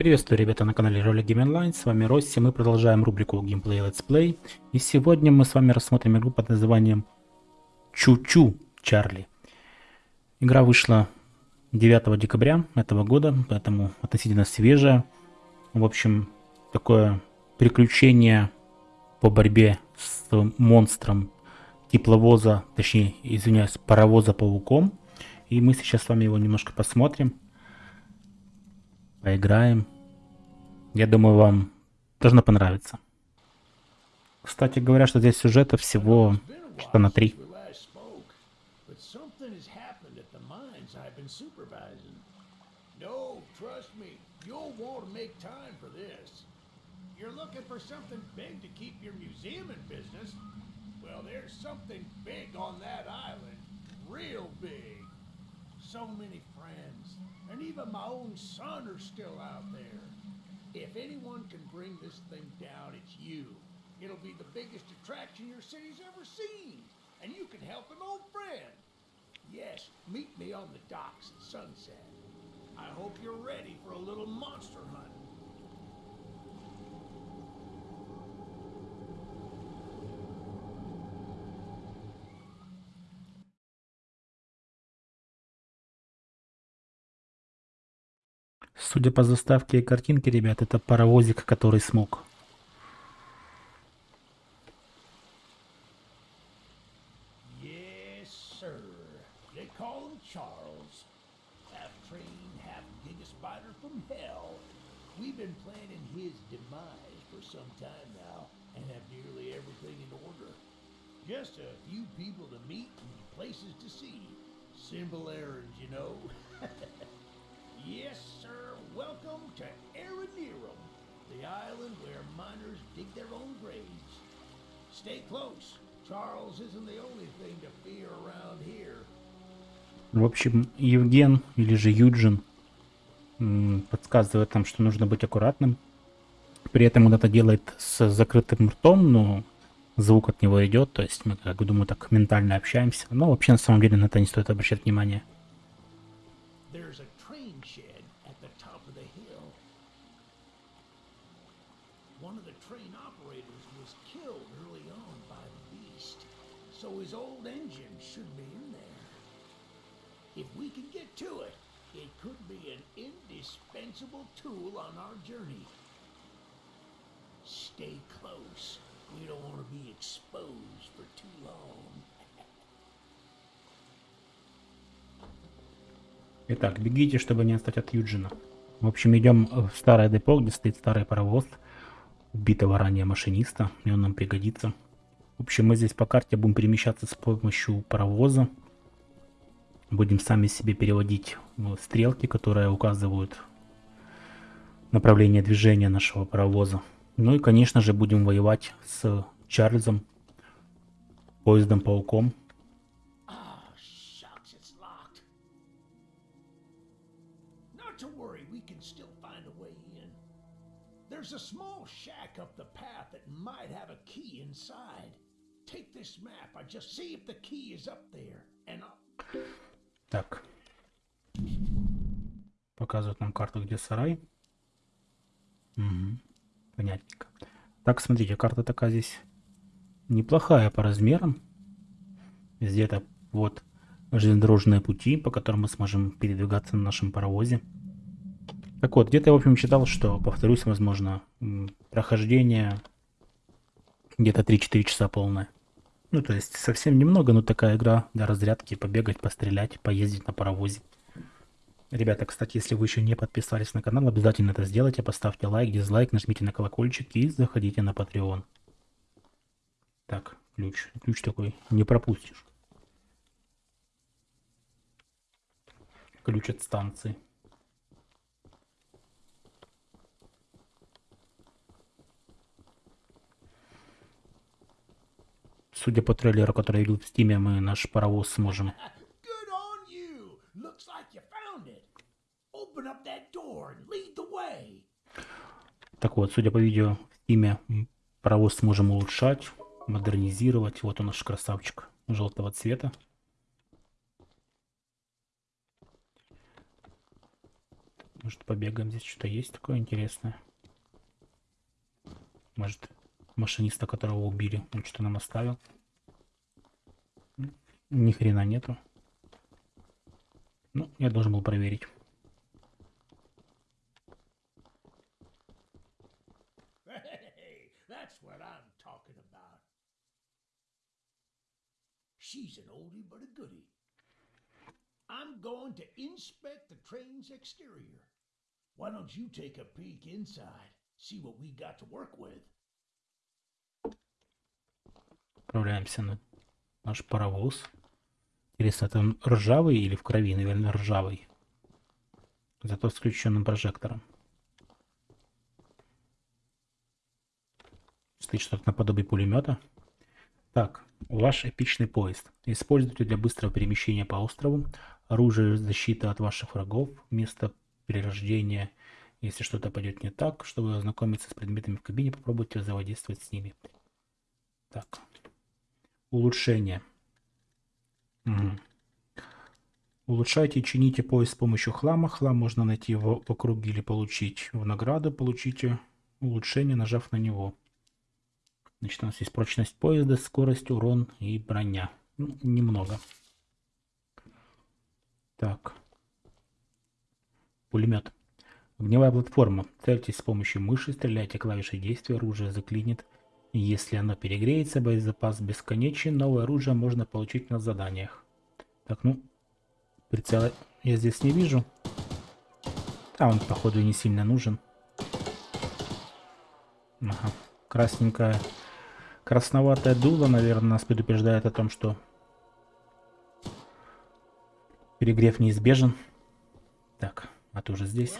Приветствую, ребята, на канале Ролик Game Online, с вами Росси, мы продолжаем рубрику Gameplay Let's Play, и сегодня мы с вами рассмотрим игру под названием Чу-Чу Чарли. Игра вышла 9 декабря этого года, поэтому относительно свежая. В общем, такое приключение по борьбе с монстром тепловоза, точнее, извиняюсь, паровоза-пауком. И мы сейчас с вами его немножко посмотрим поиграем. Я думаю, вам должно понравиться. Кстати говоря, что здесь сюжета всего что на три. So many friends. And even my own son are still out there. If anyone can bring this thing down, it's you. It'll be the biggest attraction your city's ever seen. And you can help an old friend. Yes, meet me on the docks at sunset. I hope you're ready for a little monster hunt. Судя по заставке и картинке, ребят, это паровозик, который смог. Simple errands, you know. Yes, sir. Welcome to Aranerum, the island where miners dig their own graves. Stay close. Charles isn't the only thing to fear around here. В общем, Евген, или же Юджин, подсказывает нам, что нужно быть аккуратным. При этом он это делает с закрытым ртом, но звук от него идет, то есть мы, как думаю, так ментально общаемся. Но вообще, на самом деле, на это не стоит обращать внимание. One to it, it could be an indispensable tool on our journey. Stay close. We don't want to be exposed for too long. Итак, бегите, чтобы не отстать от Юджина. В общем, идем в старое депо, где стоит старый паровоз. убитого ранее машиниста, и он нам пригодится. В общем, мы здесь по карте будем перемещаться с помощью паровоза. Будем сами себе переводить стрелки, которые указывают направление движения нашего паровоза. Ну и, конечно же, будем воевать с Чарльзом, поездом-пауком. Take this map and just see if the key is up there. And I'll... Так. Показывает нам карту, где сарай. Угу. Понятненько. Так, смотрите, карта такая здесь неплохая по размерам. Где-то вот железнодорожные пути, по которым мы сможем передвигаться на нашем паровозе. Так вот, где-то я, в общем, читал, что, повторюсь, возможно, прохождение где-то 3-4 часа полное. Ну, то есть совсем немного, но такая игра для разрядки, побегать, пострелять, поездить на паровозе. Ребята, кстати, если вы еще не подписались на канал, обязательно это сделайте, поставьте лайк, дизлайк, нажмите на колокольчик и заходите на Patreon. Так, ключ. Ключ такой не пропустишь. Ключ от станции. Судя по трейлеру, который идут в Steam е, мы наш паровоз сможем. Так вот, судя по видео в Steam е, паровоз сможем улучшать, модернизировать. Вот он наш красавчик желтого цвета. Может, побегаем, здесь что-то есть такое интересное. Может, машиниста, которого убили, он что нам оставил. Ни хрена нету. Ну, я должен был проверить. See what we got to work with. Отправляемся на наш паровоз. Интересно, он ржавый или в крови? Наверное, ржавый. Зато с включенным прожектором. Стоит что-то наподобие пулемета. Так, ваш эпичный поезд. Используйте для быстрого перемещения по острову. Оружие защита от ваших врагов. Место перерождения. Если что-то пойдет не так, чтобы ознакомиться с предметами в кабине, попробуйте взаимодействовать с ними. Так. Улучшение. Угу. Улучшайте и чините поезд с помощью хлама. Хлам можно найти в, в округе или получить в награду. Получите улучшение, нажав на него. Значит, у нас есть прочность поезда, скорость, урон и броня. Ну, немного. Так. Пулемет. Огневая платформа. Цельтесь с помощью мыши, стреляйте клавишей действия, оружие заклинит. Если оно перегреется, боезапас бесконечен, новое оружие можно получить на заданиях. Так, ну, прицела я здесь не вижу. А он, походу, не сильно нужен. Ага, красненькая Красноватое дуло, наверное, нас предупреждает о том, что перегрев неизбежен. Так, а ты уже здесь.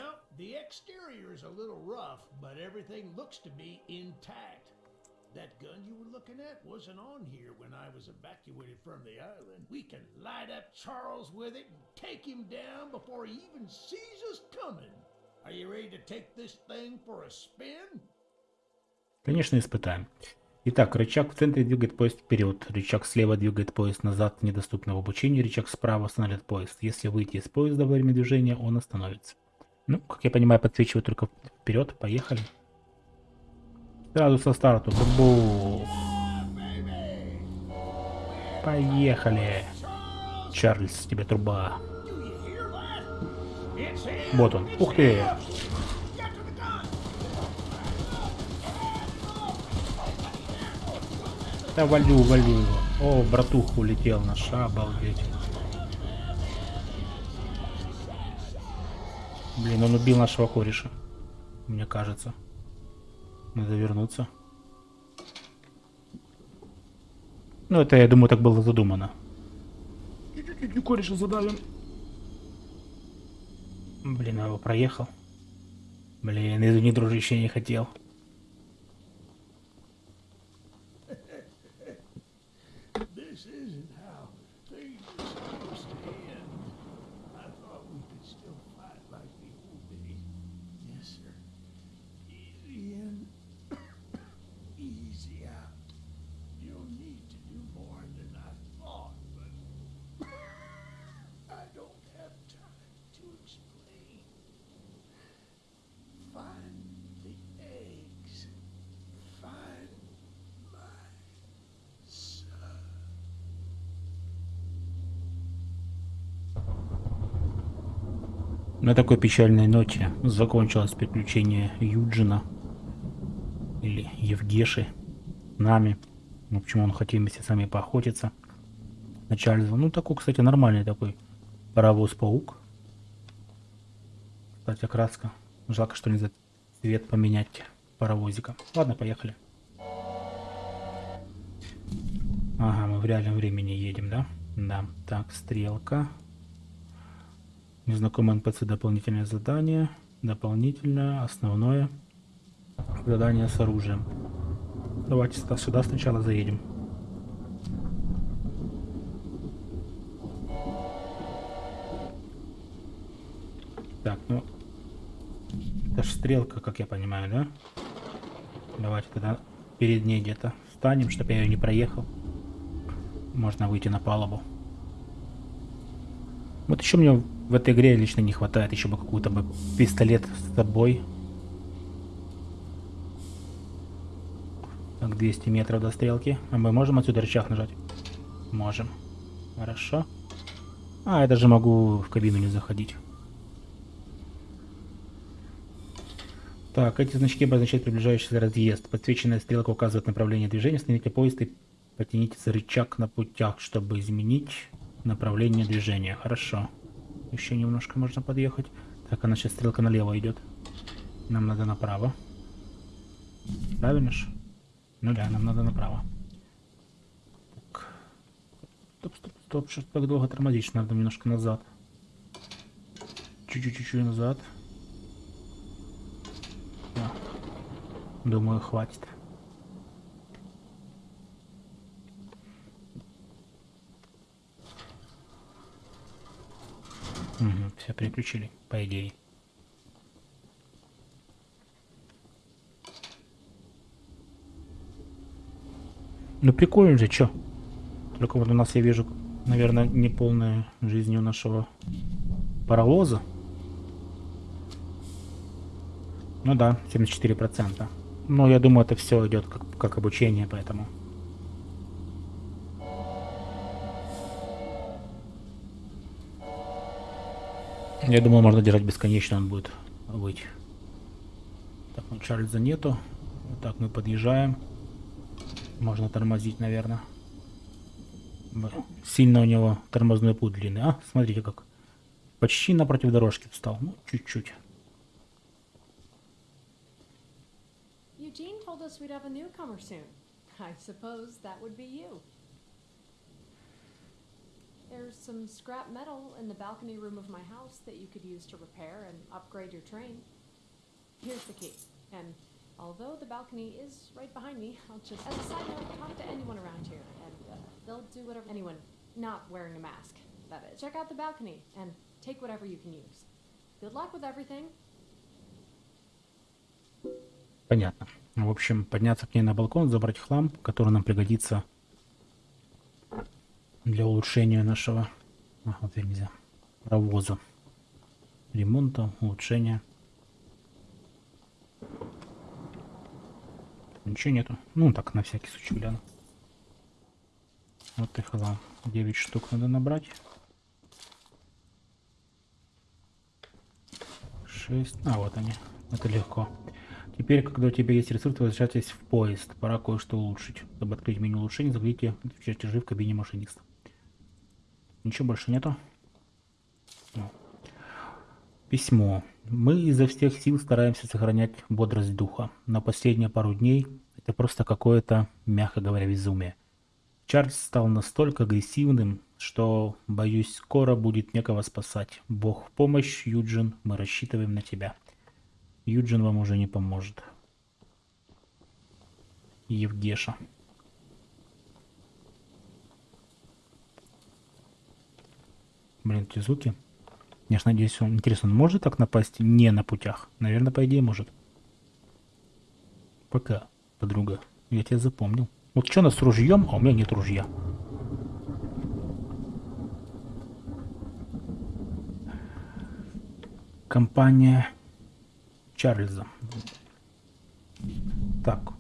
That gun you were looking at wasn't on here when I was evacuated from the island. We can light up Charles with it and take him down before he even sees us coming. Are you ready to take this thing for a spin? Конечно, испытаем. Итак, рычаг в центре двигает поезд вперед, рычаг слева двигает поезд назад, недоступно в обучении, рычаг справа останавливает поезд. Если выйти из поезда во время движения, он остановится. Ну, как я понимаю, подсвечивает только вперед. Поехали. Сразу со старту. Бу Поехали. Чарльз, тебе труба. Вот он. Ух ты. Да валю, валю его. О, братух улетел наш, обалдеть. Блин, он убил нашего кореша. Мне кажется. Надо вернуться. Ну, это, я думаю, так было задумано. Кореша задавим. Блин, я его проехал. Блин, извини, дружище, не хотел. На такой печальной ноте закончилось приключение Юджина или Евгеши нами. Ну, почему он хотел вместе с нами поохотиться. На Чарльза. Ну, такой, кстати, нормальный такой паровоз-паук. Кстати, краска. Жалко, что нельзя цвет поменять паровозика. Ладно, поехали. Ага, мы в реальном времени едем, да? Да. Так, стрелка. Незнакомый NPC дополнительное задание. Дополнительное, основное. Задание с оружием. Давайте сюда сначала заедем. Так, ну... Это ж стрелка, как я понимаю, да? Давайте тогда перед ней где-то встанем, чтобы я ее не проехал. Можно выйти на палубу. Вот еще мне в этой игре лично не хватает еще бы какую-то бы пистолет с собой. Так, 200 метров до стрелки. А мы можем отсюда рычаг нажать? Можем. Хорошо. А, я даже могу в кабину не заходить. Так, эти значки обозначают приближающийся разъезд. Подсвеченная стрелка указывает направление движения. Остановите поезд и потяните за рычаг на путях, чтобы изменить направление движения. Хорошо. Еще немножко можно подъехать. Так, она сейчас стрелка налево идет. Нам надо направо. Правильно ж? Ну да, нам надо направо. Так. Стоп, стоп, стоп. Что так долго тормозишь? Надо немножко назад. Чуть-чуть назад. Да. Думаю, хватит. Угу, все переключили, по идее. Ну прикольно же, чё? Только вот у нас я вижу, наверное, неполная жизнь у нашего паровоза. Ну да, 74%. Но я думаю, это все идет как, как обучение, поэтому... Я думаю, можно держать бесконечно, он будет выть. Так, ну Чарльза нету. Вот так мы подъезжаем. Можно тормозить, наверное. Сильно у него тормозной путь длинный. А, смотрите как. Почти напротив дорожки встал. Ну, чуть-чуть. Eugene told us we'd have a newcomer soon. I suppose that would be you. There's some scrap metal in the balcony room of my house that you could use to repair and upgrade your train. Here's the key. And although the balcony is right behind me, I'll just, as a side note, talk to anyone around here, and uh, they'll do whatever. Anyone not wearing a mask, that is. Check out the balcony and take whatever you can use. Good luck with everything. Понятно. В общем, подняться к ней на балкон, забрать хлам, который нам пригодится для улучшения нашего а, вот нельзя, паровоза. Ремонта, улучшения. Ничего нету. Ну, так, на всякий случай гляну. Вот и хлам. 9 штук надо набрать. 6. А, вот они. Это легко. Теперь, когда у тебя есть ресурс, возвращайтесь в поезд. Пора кое-что улучшить. Чтобы открыть меню улучшений, загляните в чертежи в кабине машиниста. Ничего больше нету. Письмо. Мы изо всех сил стараемся сохранять бодрость духа. Но последние пару дней это просто какое-то, мягко говоря, безумие. Чарльз стал настолько агрессивным, что, боюсь, скоро будет некого спасать. Бог в помощь, Юджин, мы рассчитываем на тебя. Юджин вам уже не поможет. Евгеша. Блин, эти звуки. Я ж надеюсь, он... Интересно, он может так напасть не на путях? Наверное, по идее может. Пока, подруга. Я тебя запомнил. Вот что нас с ружьем, а у меня нет ружья. Компания Чарльза. Так.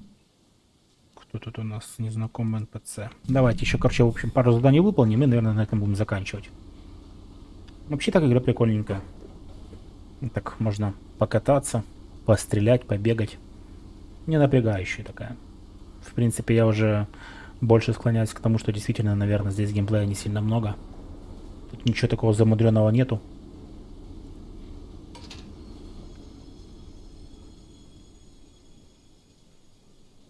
Кто тут у нас незнакомый НПЦ? Давайте еще, короче, в общем, пару заданий выполним и, наверное, на этом будем заканчивать. Вообще так игра прикольненькая. Так можно покататься, пострелять, побегать. Не напрягающая такая. В принципе, я уже больше склоняюсь к тому, что действительно, наверное, здесь геймплея не сильно много. Тут ничего такого замудренного нету.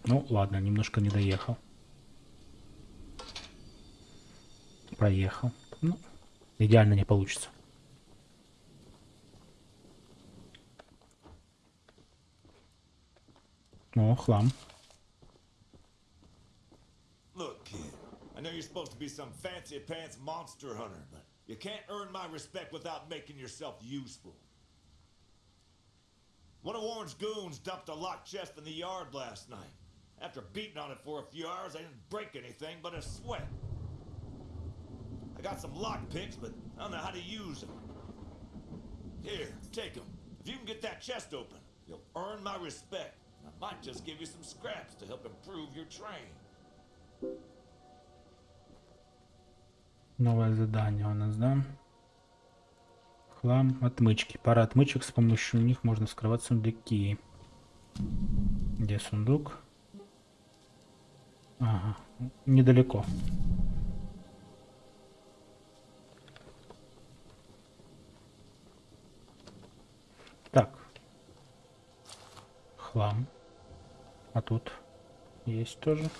Ну, ладно, немножко не доехал. Проехал. Ну, Идеально не получится. О, хлам. Look, kid, I know you're supposed to be some fancy pants monster hunter, but you can't earn my respect without making yourself useful. One of Warren's goons dumped a locked chest in the yard last night. After beating on it for a few hours, I didn't break anything but a sweat. I got some lock picks, but I don't know how to use them. Here, take them. If you can get that chest open, you'll earn my respect. I might just give you some scraps to help improve your train. Новое задание у нас, да? Хлам, отмычки. Пара отмычек, с помощью них можно вскрывать сундуки. Где сундук? Ага, недалеко. Так. Хлам. А тут есть тоже.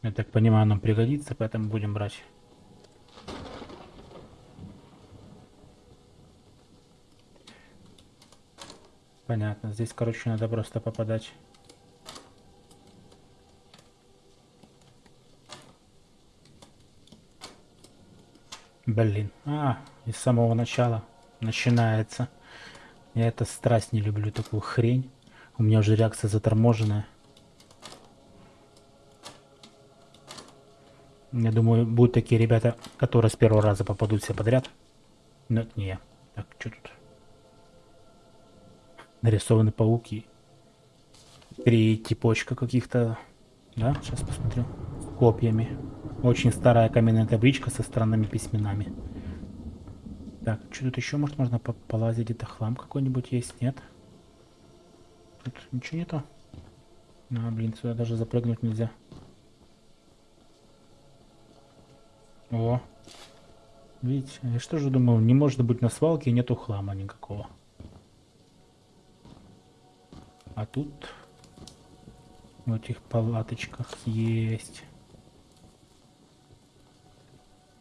Я так понимаю, нам пригодится, поэтому будем брать. Понятно. Здесь, короче, надо просто попадать. Блин. А, и с самого начала начинается. Я это страсть не люблю, такую хрень. У меня уже реакция заторможенная. Я думаю, будут такие ребята, которые с первого раза попадут все подряд. Но это не я. Так, что тут? Нарисованы пауки. Три типочка каких-то. Да, сейчас посмотрю. Копьями. Очень старая каменная табличка со странными письменами. Так, что тут еще, может, можно по полазить? Где-то хлам какой-нибудь есть? Нет? Тут ничего нету? А, блин, сюда даже запрыгнуть нельзя. О. Видите, я что же думал, не может быть на свалке нету хлама никакого. А тут в этих палаточках есть.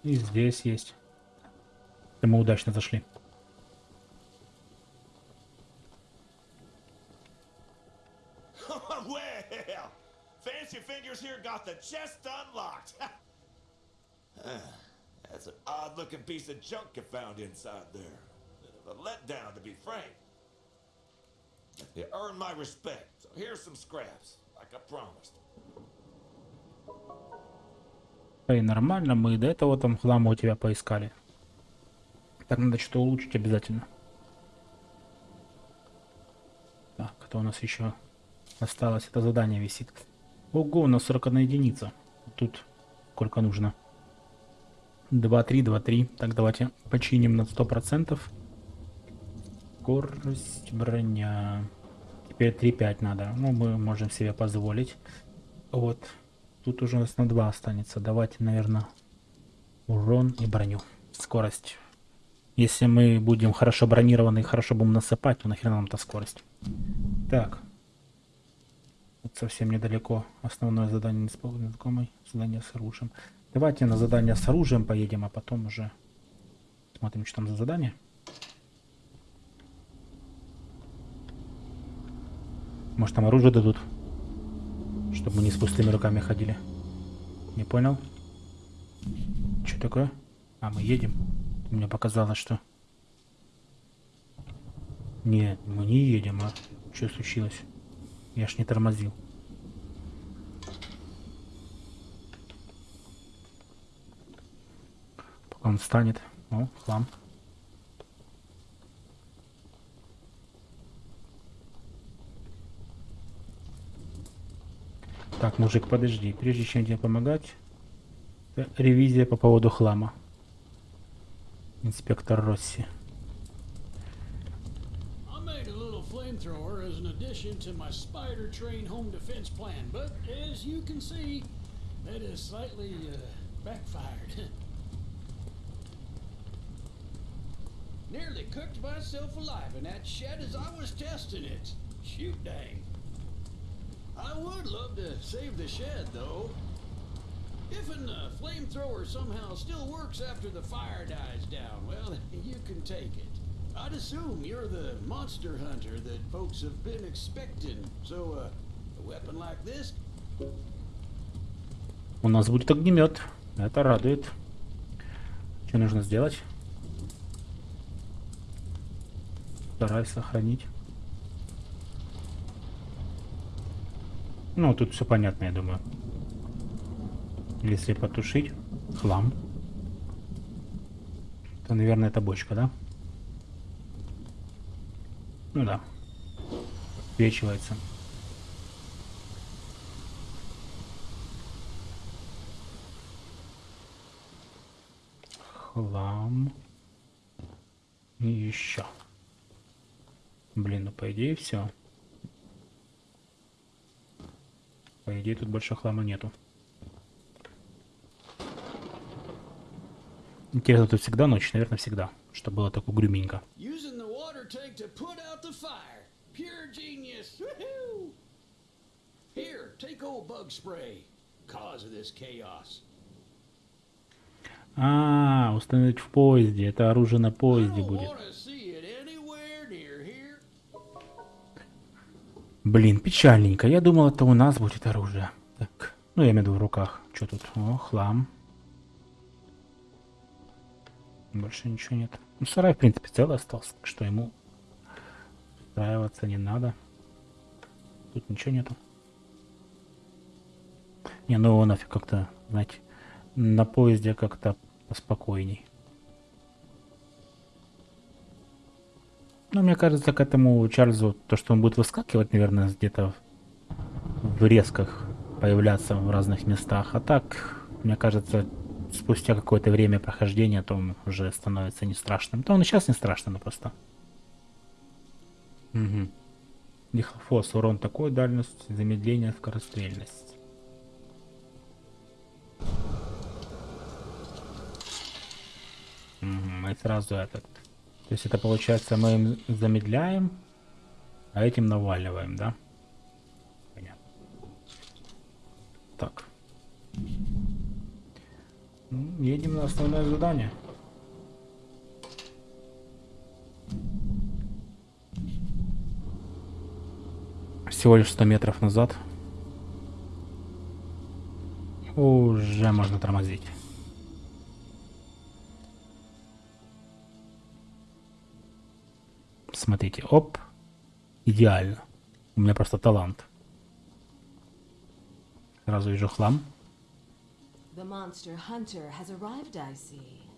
И здесь есть. И мы удачно зашли. That's an odd-looking piece of junk you found inside there. Bit of a letdown, to be frank. You earned my respect, so here's some scraps, like I promised. И нормально, мы до этого там хлама у тебя поискали. Так надо что улучшить обязательно. Так, это у нас еще осталось? Это задание висит. Ого, у нас 41 единица. Тут сколько нужно? 2, 3, 2, 3. Так, давайте починим на 100%. Скорость, броня. Теперь 3-5 надо. Ну, мы можем себе позволить. Вот. Тут уже у нас на 2 останется. Давайте, наверное, урон и броню. Скорость. Если мы будем хорошо бронированы и хорошо будем насыпать, то нахрена нам-то скорость. Так. Вот совсем недалеко. Основное задание незнакомый. Задание с оружием. Давайте на задание с оружием поедем, а потом уже смотрим, что там за задание. Может там оружие дадут? Чтобы мы не с пустыми руками ходили. Не понял? Что такое? А, мы едем. Мне показалось, что... Нет, мы не едем, а что случилось? Я ж не тормозил. Пока он встанет. О, хлам. Так, мужик, подожди. Прежде чем тебе помогать, ревизия по поводу хлама. Инспектор Росси. I made a little flamethrower as an addition to my spider train home defense plan, but as you can see, that has slightly uh, backfired. Nearly cooked myself alive in that shed as I was testing it. Shoot dang. I would love to save the shed, though. If uh, flamethrower somehow still works after the fire dies down, well, you can take it. I'd assume you're the monster hunter that folks have been expecting, so uh, a weapon like this У нас будет огнемет. Это радует. Что нужно сделать? Стараюсь сохранить. Ну, тут все понятно, я думаю. Если потушить хлам, то, наверное, это бочка, да? Ну да. Свечивается. Хлам. И еще. Блин, ну по идее все. По идее тут больше хлама нету. Интересно, тут всегда ночь, наверное, всегда. Что было так угрюменько. А, установить в поезде. Это оружие на поезде будет. Блин, печальненько. Я думал, это у нас будет оружие. Так, ну я имею в виду в руках. Что тут? О, хлам. Больше ничего нет. Ну, сарай, в принципе, целый остался, так что ему устраиваться не надо. Тут ничего нету. Не, ну нафиг как-то, знаете, на поезде как-то поспокойней. Ну, мне кажется, к этому Чарльзу, то, что он будет выскакивать, наверное, где-то в резках появляться в разных местах. А так, мне кажется, спустя какое-то время прохождения, то он уже становится не страшным. То он и сейчас не страшный, но просто. Угу. Дихлофос, урон такой дальность, замедление, скорострельность. Мгм, и сразу этот. То есть это получается мы им замедляем, а этим наваливаем, да? Понятно. Так. Ну, едем на основное задание. Всего лишь 100 метров назад. Уже можно тормозить. Смотрите, оп. Идеально. У меня просто талант. Сразу вижу хлам. The monster hunter has arrived, I see.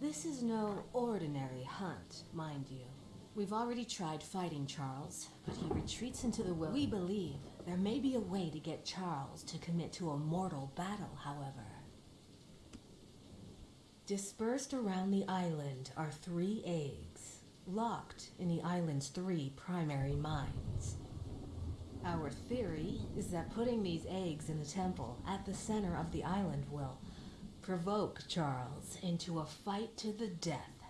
This is no ordinary hunt, mind you. We've already tried fighting Charles, but he retreats into the wilderness. We believe there may be a way to get Charles to commit to a mortal battle, however. Dispersed around the island are three eggs, locked in the island's three primary mines. Our theory is that putting these eggs in the temple at the center of the island will provoke Charles into a fight to the death.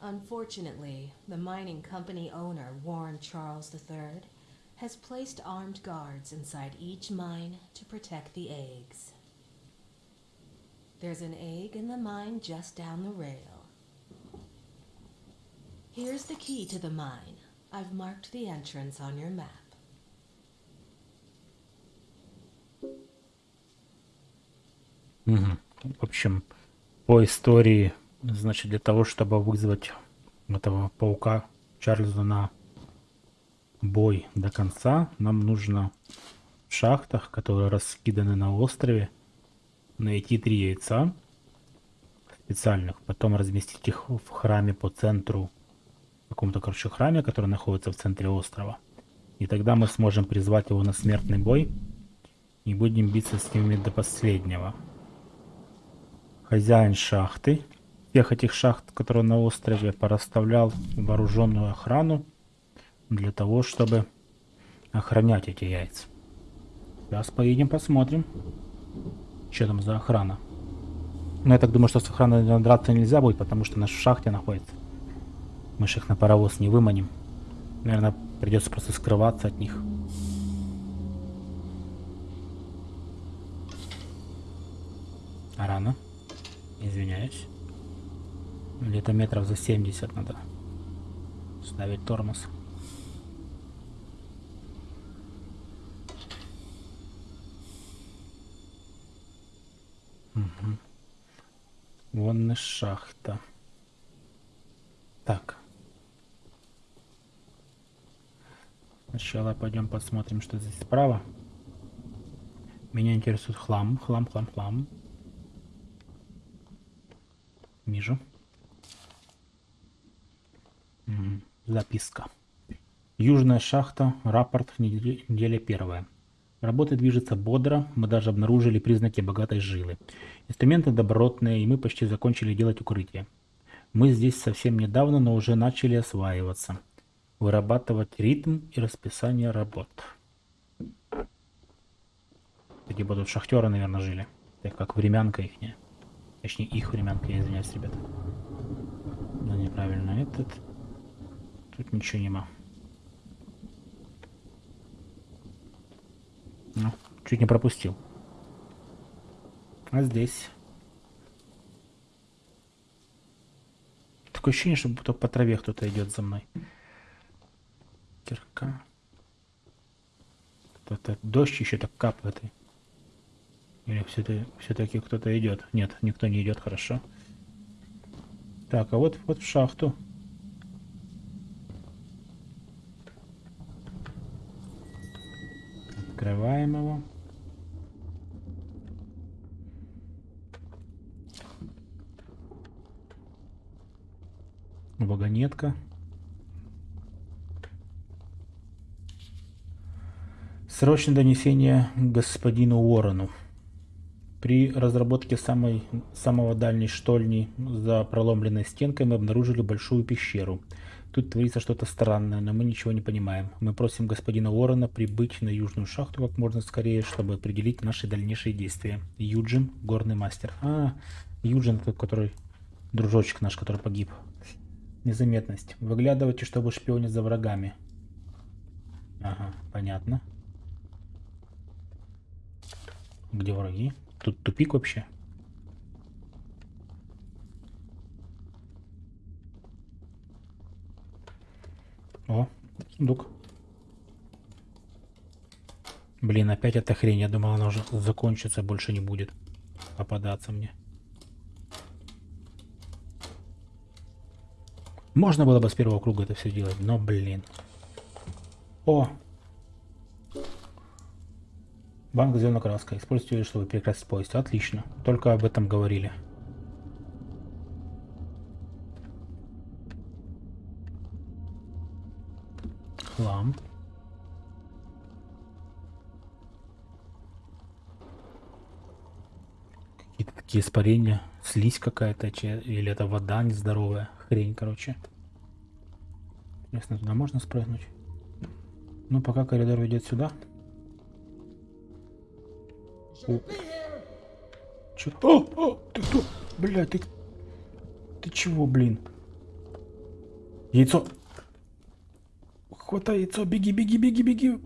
Unfortunately, the mining company owner, Warren Charles III, has placed armed guards inside each mine to protect the eggs. There's an egg in the mine just down the rail. Here's the key to the mine. I've marked the entrance on your map. Мгм. В общем, по истории, значит, для того, чтобы вызвать этого паука Чарльза на бой до конца, нам нужно в шахтах, которые раскиданы на острове, найти три яйца специальных, потом разместить их в храме по центру, в каком-то, короче, храме, который находится в центре острова. И тогда мы сможем призвать его на смертный бой и будем биться с ними до последнего. Хозяин шахты, всех этих шахт, которые на острове, порасставлял вооруженную охрану для того, чтобы охранять эти яйца. Сейчас поедем посмотрим, что там за охрана. Но я так думаю, что с охраной драться нельзя будет, потому что наш в шахте находится. Мы ж их на паровоз не выманим. Наверное, придется просто скрываться от них. А рано. Где-то метров за 70 надо ставить тормоз. Мгм. Вон и шахта. Так. Сначала пойдем посмотрим, что здесь справа. Меня интересует хлам, хлам, хлам, хлам. Вижу. Записка. Южная шахта. Рапорт. неделя первая. Работа движется бодро. Мы даже обнаружили признаки богатой жилы. Инструменты добротные, и мы почти закончили делать укрытие. Мы здесь совсем недавно, но уже начали осваиваться. Вырабатывать ритм и расписание работ. Такие будут шахтеры, наверное, жили. Так как времянка их. Точнее, их времянка, я извиняюсь, ребята. Да, неправильно. Этот. Тут ничего нема. Ну, чуть не пропустил. А здесь... Такое ощущение, что будто по траве кто-то идет за мной. Кирка. Кто-то дождь еще так капает. Или все-таки все кто-то идет? Нет, никто не идет, хорошо. Так, а вот, вот в шахту. Открываем его. Вагонетка. Срочное донесение господину Уоррену. При разработке самой, самого дальней штольни за проломленной стенкой мы обнаружили большую пещеру. Тут творится что-то странное, но мы ничего не понимаем. Мы просим господина Уоррена прибыть на южную шахту как можно скорее, чтобы определить наши дальнейшие действия. Юджин, горный мастер. А, Юджин, который дружочек наш, который погиб. Незаметность. Выглядывайте, чтобы шпионить за врагами. Ага, понятно. Где враги? Тут тупик вообще. О, сундук. Блин, опять эта хрень. Я думал, она уже закончится, больше не будет попадаться мне. Можно было бы с первого круга это все делать, но, блин. О, Банк зеленой краской. Используйте, чтобы перекрасить поезд. Отлично. Только об этом говорили. Хлам. Какие-то такие испарения. Слизь какая-то. Или это вода нездоровая. Хрень, короче. Интересно, туда можно спрыгнуть? Ну, пока коридор ведет сюда. О. Чё? О, о, ты кто? Бля, ты... Ты чего, блин? Яйцо. Хватай яйцо, беги, беги, беги, беги.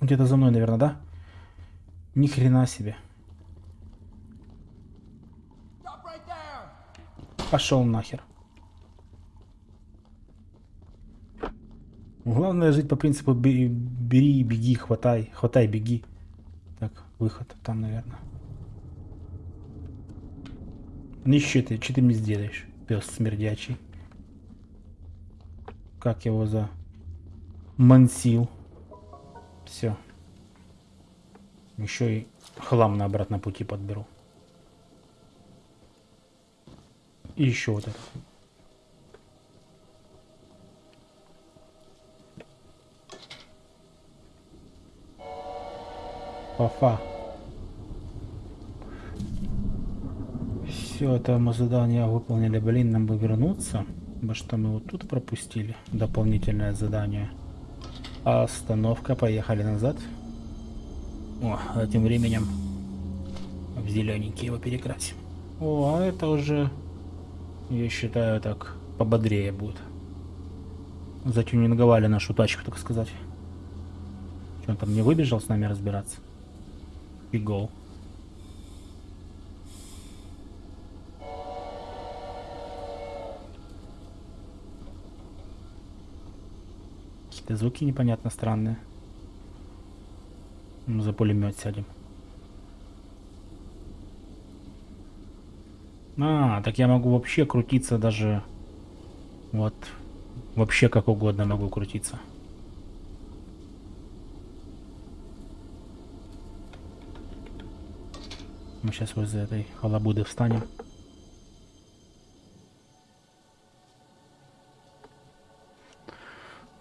Где-то за мной, наверное, да? Ни хрена себе. Пошел нахер. Главное жить по принципу бери, беги, хватай, хватай, беги. Так, выход там, наверное. Ну что ты, что ты мне сделаешь, пес смердячий? Как его за... Мансил. Все. Еще и хлам на обратном пути подберу. И еще вот это. Фа-фа. Все, это мы задание выполнили. Блин, нам бы вернуться. Потому что мы вот тут пропустили дополнительное задание. Остановка, поехали назад. О, а тем временем в зелененький его перекрасим. О, а это уже, я считаю, так пободрее будет. Затюнинговали нашу тачку, так сказать. Что он там не выбежал с нами разбираться? и Какие-то звуки непонятно странные. Ну, за пулемет сядем. А, так я могу вообще крутиться даже... Вот. Вообще как угодно могу крутиться. Мы сейчас возле этой халабуды встанем.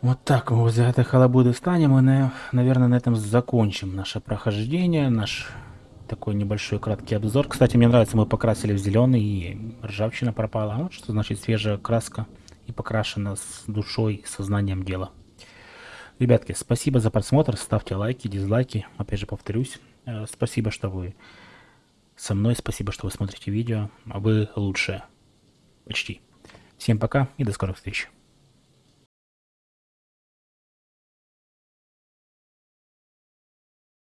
Вот так возле этой халабуды встанем и, на- наверное, на этом закончим наше прохождение, наш такой небольшой краткий обзор. Кстати, мне нравится, мы покрасили в зеленый, и ржавчина пропала. Вот что значит свежая краска и покрашена с душой, сознанием дела. Ребятки, спасибо за просмотр, ставьте лайки, дизлайки, опять же повторюсь. Э, Спасибо, что вы со мной, спасибо, что вы смотрите видео, а вы лучшие. Почти. Всем пока и до скорых встреч.